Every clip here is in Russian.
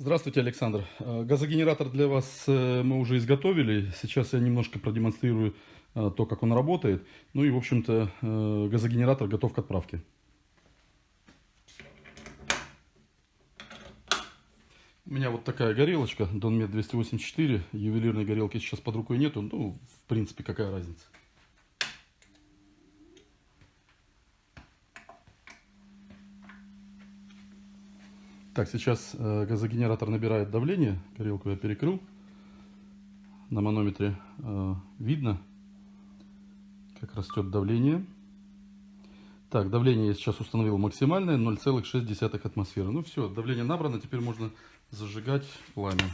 Здравствуйте, Александр. Э, Газогенератор для вас э, мы уже изготовили. Сейчас я немножко продемонстрирую э, то, как он работает. Ну и, в общем-то, газогенератор готов к отправке. У меня вот такая горелочка, Donmet 284. Ювелирной горелки сейчас под рукой нету. Ну, в принципе, какая разница. Так, сейчас э, газогенератор набирает давление. Горелку я перекрыл. На манометре э, видно, как растет давление. Так, давление я сейчас установил максимальное, 0,6 атмосферы. Ну все, давление набрано, теперь можно зажигать пламя.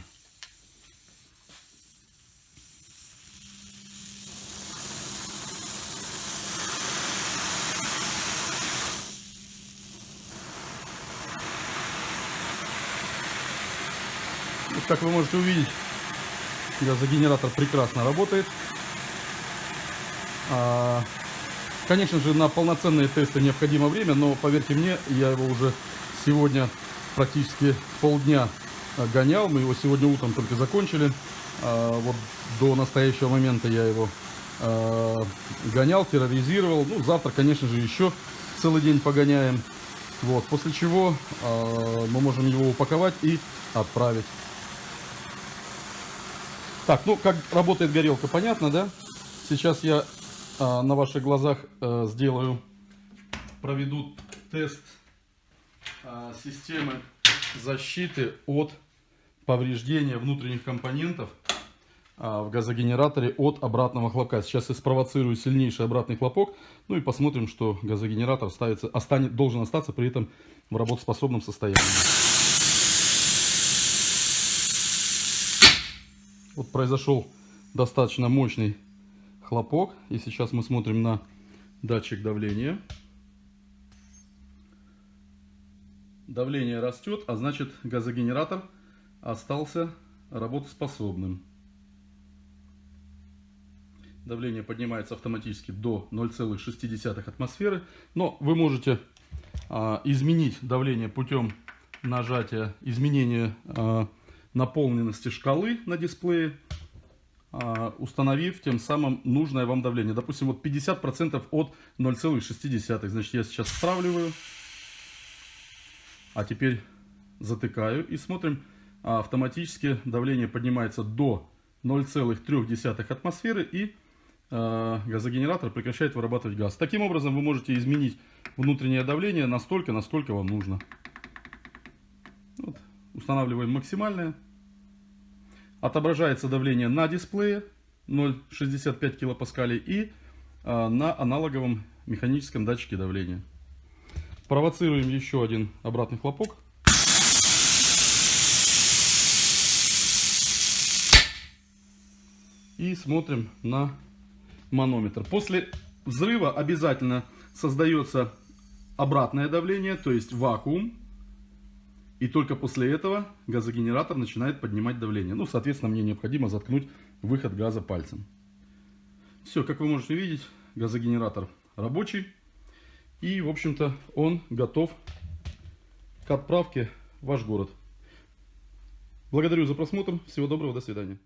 Как вы можете увидеть, газогенератор прекрасно работает. А, конечно же, на полноценные тесты необходимо время, но поверьте мне, я его уже сегодня практически полдня гонял. Мы его сегодня утром только закончили. А, вот до настоящего момента я его а, гонял, терроризировал. Ну, завтра, конечно же, еще целый день погоняем. Вот, после чего мы можем его упаковать и отправить. Так, ну как работает горелка, понятно, да? Сейчас я а, на ваших глазах а, сделаю, проведу тест а, системы защиты от повреждения внутренних компонентов а, в газогенераторе от обратного хлопка. Сейчас я спровоцирую сильнейший обратный хлопок, ну и посмотрим, что газогенератор ставится, останет, должен остаться при этом в работоспособном состоянии. Вот произошел достаточно мощный хлопок. И сейчас мы смотрим на датчик давления. Давление растет, а значит газогенератор остался работоспособным. Давление поднимается автоматически до 0,6 атмосферы. Но вы можете а, изменить давление путем нажатия, изменения а, наполненности шкалы на дисплее, а, установив тем самым нужное вам давление. Допустим, вот 50% от 0,6. Значит, я сейчас стравливаю. А теперь затыкаю и смотрим. А, автоматически давление поднимается до 0,3 атмосферы и а, газогенератор прекращает вырабатывать газ. Таким образом вы можете изменить внутреннее давление настолько, насколько вам нужно. Устанавливаем максимальное. Отображается давление на дисплее 0,65 килопаскалей и а, на аналоговом механическом датчике давления. Провоцируем еще один обратный хлопок. И смотрим на манометр. После взрыва обязательно создается обратное давление, то есть вакуум. И только после этого газогенератор начинает поднимать давление. Ну, соответственно, мне необходимо заткнуть выход газа пальцем. Все, как вы можете видеть, газогенератор рабочий. И, в общем-то, он готов к отправке в ваш город. Благодарю за просмотр. Всего доброго, до свидания.